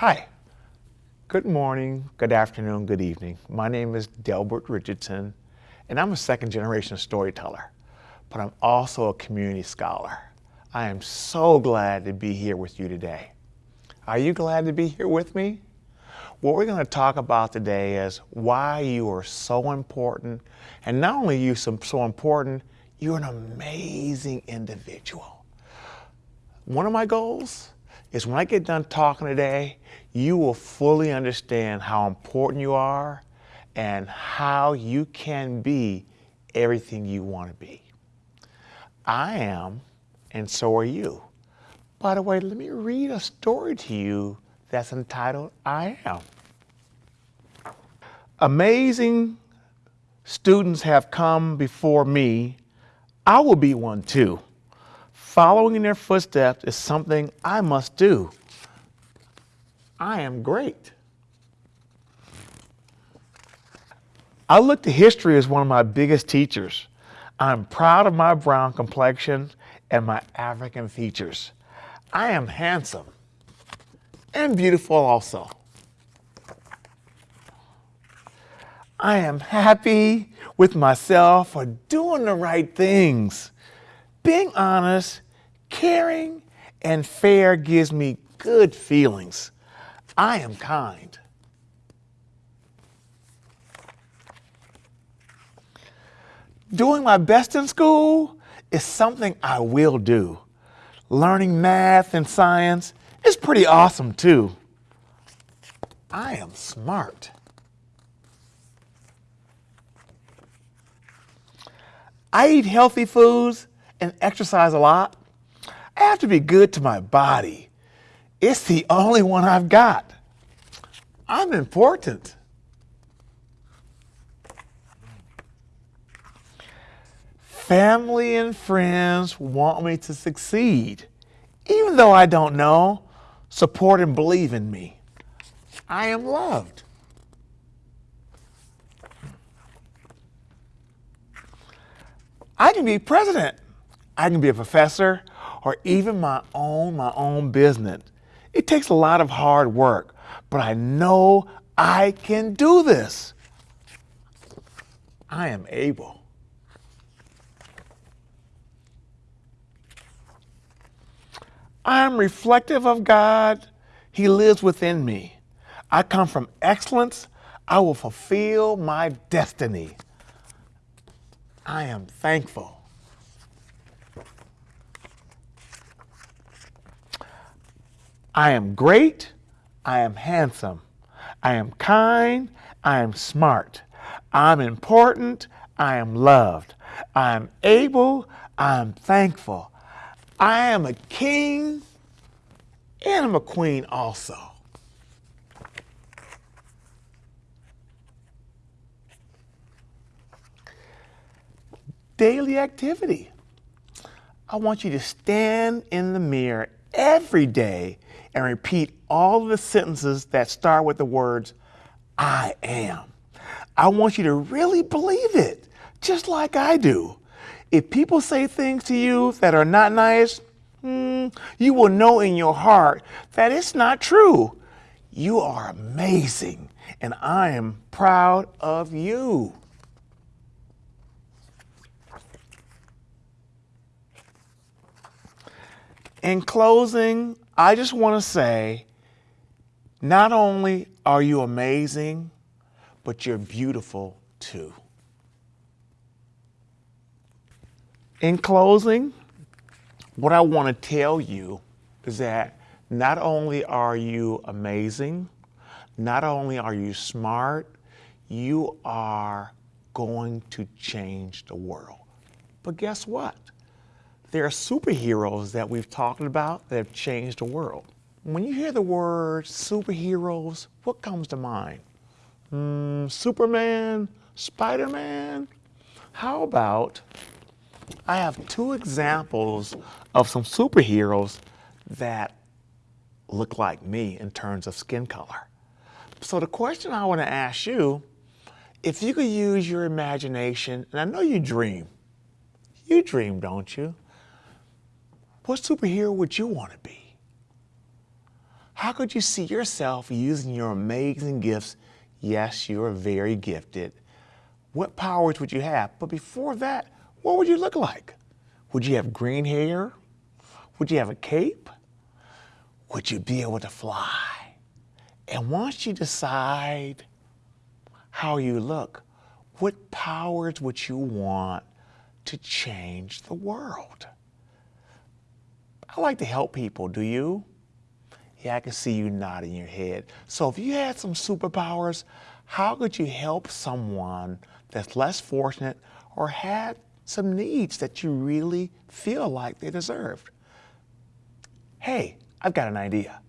Hi. Good morning, good afternoon, good evening. My name is Delbert Richardson, and I'm a second generation storyteller, but I'm also a community scholar. I am so glad to be here with you today. Are you glad to be here with me? What we're going to talk about today is why you are so important, and not only you so, so important, you're an amazing individual. One of my goals is when I get done talking today, you will fully understand how important you are and how you can be everything you want to be. I am, and so are you. By the way, let me read a story to you that's entitled I Am. Amazing students have come before me. I will be one too. Following in their footsteps is something I must do. I am great. I look to history as one of my biggest teachers. I'm proud of my brown complexion and my African features. I am handsome and beautiful also. I am happy with myself for doing the right things. Being honest, caring, and fair gives me good feelings. I am kind. Doing my best in school is something I will do. Learning math and science is pretty awesome too. I am smart. I eat healthy foods and exercise a lot. I have to be good to my body. It's the only one I've got. I'm important. Family and friends want me to succeed. Even though I don't know, support and believe in me. I am loved. I can be president. I can be a professor or even my own, my own business. It takes a lot of hard work, but I know I can do this. I am able. I am reflective of God. He lives within me. I come from excellence. I will fulfill my destiny. I am thankful. I am great, I am handsome, I am kind, I am smart, I'm important, I am loved, I am able, I am thankful, I am a king, and I'm a queen also. Daily activity. I want you to stand in the mirror every day and repeat all the sentences that start with the words, I am. I want you to really believe it, just like I do. If people say things to you that are not nice, hmm, you will know in your heart that it's not true. You are amazing, and I am proud of you. In closing, I just want to say, not only are you amazing, but you're beautiful too. In closing, what I want to tell you is that not only are you amazing, not only are you smart, you are going to change the world. But guess what? There are superheroes that we've talked about that have changed the world. When you hear the word superheroes, what comes to mind? Mm, Superman? Spider-Man? How about, I have two examples of some superheroes that look like me in terms of skin color. So the question I want to ask you, if you could use your imagination, and I know you dream, you dream, don't you? What superhero would you want to be? How could you see yourself using your amazing gifts? Yes, you are very gifted. What powers would you have? But before that, what would you look like? Would you have green hair? Would you have a cape? Would you be able to fly? And once you decide how you look, what powers would you want to change the world? I like to help people, do you? Yeah, I can see you nodding your head. So if you had some superpowers, how could you help someone that's less fortunate or had some needs that you really feel like they deserved? Hey, I've got an idea.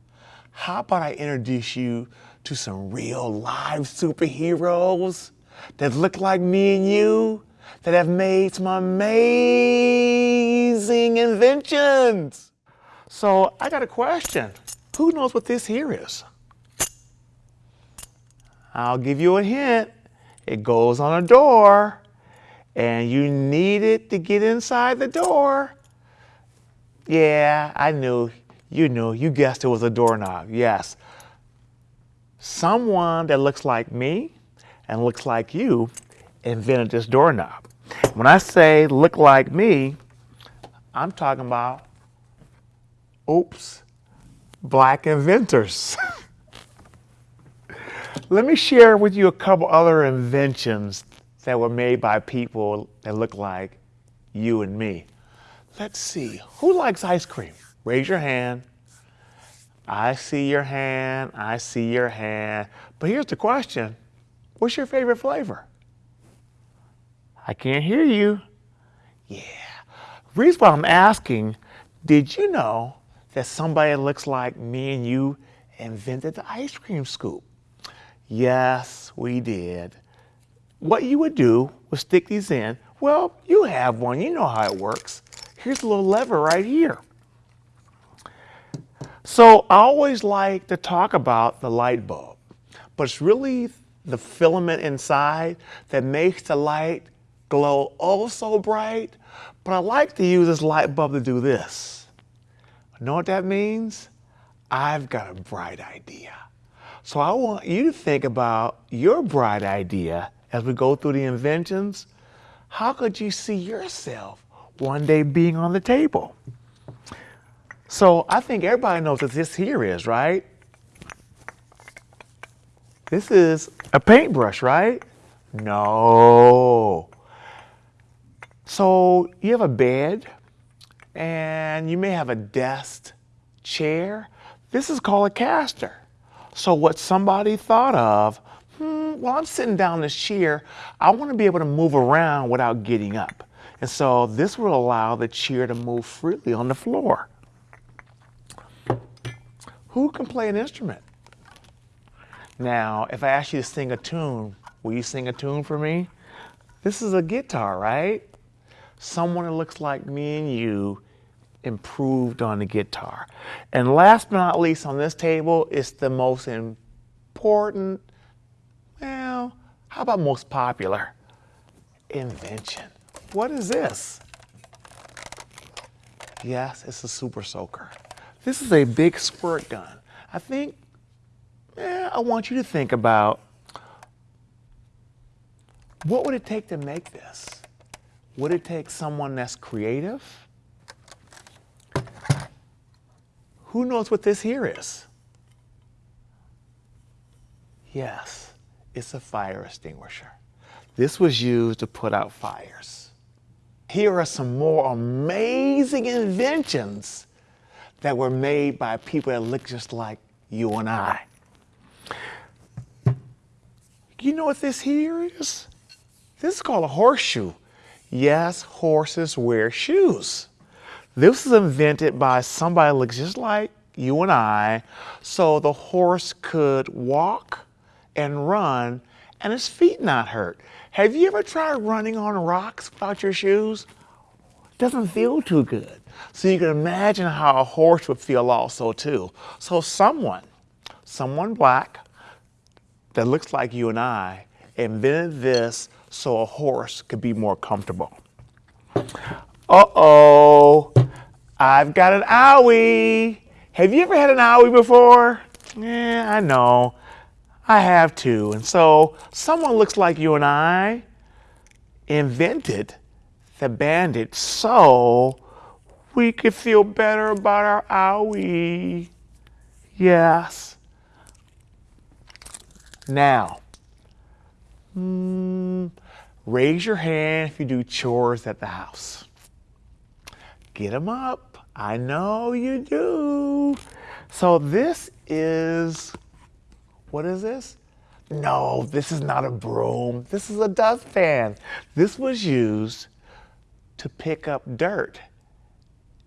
How about I introduce you to some real live superheroes that look like me and you, that have made some amazing inventions? So I got a question. Who knows what this here is? I'll give you a hint. It goes on a door and you need it to get inside the door. Yeah, I knew, you knew, you guessed it was a doorknob, yes. Someone that looks like me and looks like you invented this doorknob. When I say look like me, I'm talking about, oops, black inventors. Let me share with you a couple other inventions that were made by people that look like you and me. Let's see, who likes ice cream? Raise your hand. I see your hand, I see your hand. But here's the question, what's your favorite flavor? I can't hear you. Yeah. Reason why I'm asking, did you know that somebody that looks like me and you invented the ice cream scoop? Yes, we did. What you would do was stick these in. Well, you have one, you know how it works. Here's a little lever right here. So I always like to talk about the light bulb, but it's really the filament inside that makes the light glow oh so bright. But I like to use this light bulb to do this. Know what that means? I've got a bright idea. So I want you to think about your bright idea as we go through the inventions. How could you see yourself one day being on the table? So I think everybody knows what this here is, right? This is a paintbrush, right? No. So you have a bed and you may have a desk, chair. This is called a caster. So what somebody thought of, hmm, while I'm sitting down this chair, I want to be able to move around without getting up. And so this will allow the chair to move freely on the floor. Who can play an instrument? Now, if I ask you to sing a tune, will you sing a tune for me? This is a guitar, right? Someone that looks like me and you improved on the guitar. And last but not least on this table is the most important, well, how about most popular? Invention. What is this? Yes, it's a super soaker. This is a big squirt gun. I think, eh, I want you to think about what would it take to make this? Would it take someone that's creative? Who knows what this here is? Yes, it's a fire extinguisher. This was used to put out fires. Here are some more amazing inventions that were made by people that look just like you and I. You know what this here is? This is called a horseshoe. Yes, horses wear shoes. This was invented by somebody looks just like you and I, so the horse could walk and run and his feet not hurt. Have you ever tried running on rocks without your shoes? Doesn't feel too good. So you can imagine how a horse would feel also too. So someone, someone black that looks like you and I invented this so a horse could be more comfortable. Uh-oh, I've got an owie. Have you ever had an owie before? Yeah, I know. I have too. And so someone looks like you and I invented the Band-Aid so we could feel better about our owie. Yes. Now, mm, raise your hand if you do chores at the house. Get them up. I know you do. So this is, what is this? No, this is not a broom. This is a dustpan. This was used to pick up dirt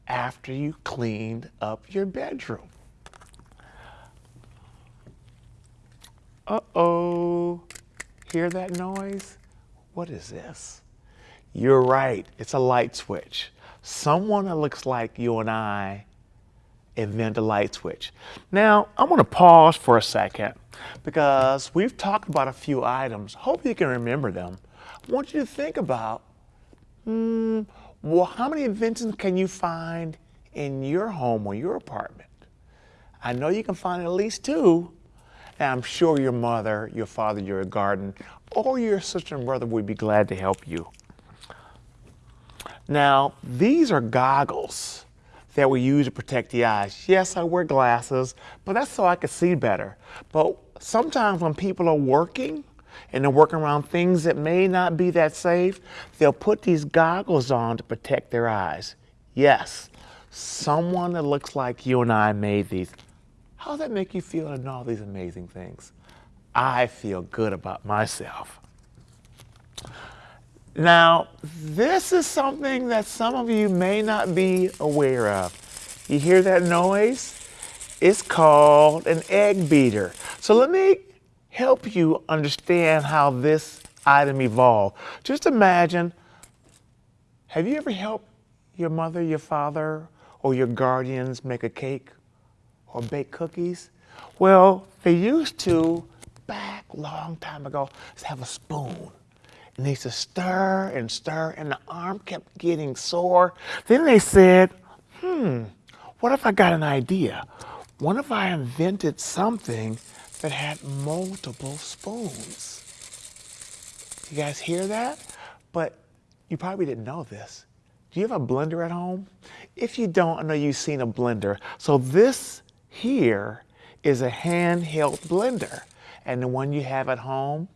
after you cleaned up your bedroom. Uh-oh, hear that noise? What is this? You're right, it's a light switch. Someone that looks like you and I invent a light switch. Now, I'm gonna pause for a second because we've talked about a few items. Hope you can remember them. I want you to think about, hmm, well, how many inventions can you find in your home or your apartment? I know you can find at least two, and I'm sure your mother, your father, your garden, or your sister and brother would be glad to help you. Now, these are goggles that we use to protect the eyes. Yes, I wear glasses, but that's so I can see better. But sometimes when people are working and they're working around things that may not be that safe, they'll put these goggles on to protect their eyes. Yes, someone that looks like you and I made these. How does that make you feel know all these amazing things? I feel good about myself. Now, this is something that some of you may not be aware of. You hear that noise? It's called an egg beater. So let me help you understand how this item evolved. Just imagine, have you ever helped your mother, your father, or your guardians make a cake or bake cookies? Well, they used to, back long time ago, have a spoon and they used to stir and stir, and the arm kept getting sore. Then they said, hmm, what if I got an idea? What if I invented something that had multiple spoons? You guys hear that? But you probably didn't know this. Do you have a blender at home? If you don't, I know you've seen a blender. So this here is a handheld blender. And the one you have at home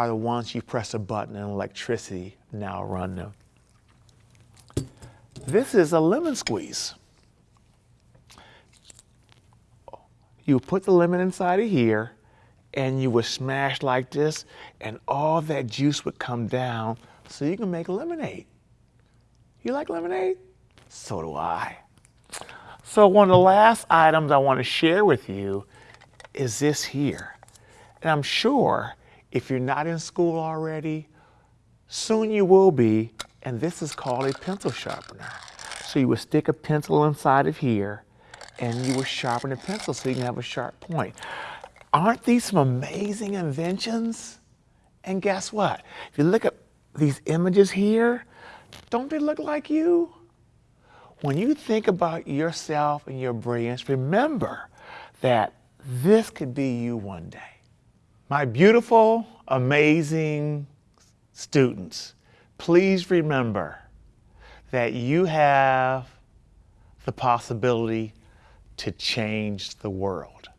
are the ones you press a button and electricity now run them. This is a lemon squeeze. You put the lemon inside of here and you would smash like this and all that juice would come down so you can make lemonade. You like lemonade? So do I. So one of the last items I want to share with you is this here. And I'm sure if you're not in school already, soon you will be, and this is called a pencil sharpener. So you would stick a pencil inside of here, and you would sharpen the pencil so you can have a sharp point. Aren't these some amazing inventions? And guess what? If you look at these images here, don't they look like you? When you think about yourself and your brilliance, remember that this could be you one day. My beautiful, amazing students, please remember that you have the possibility to change the world.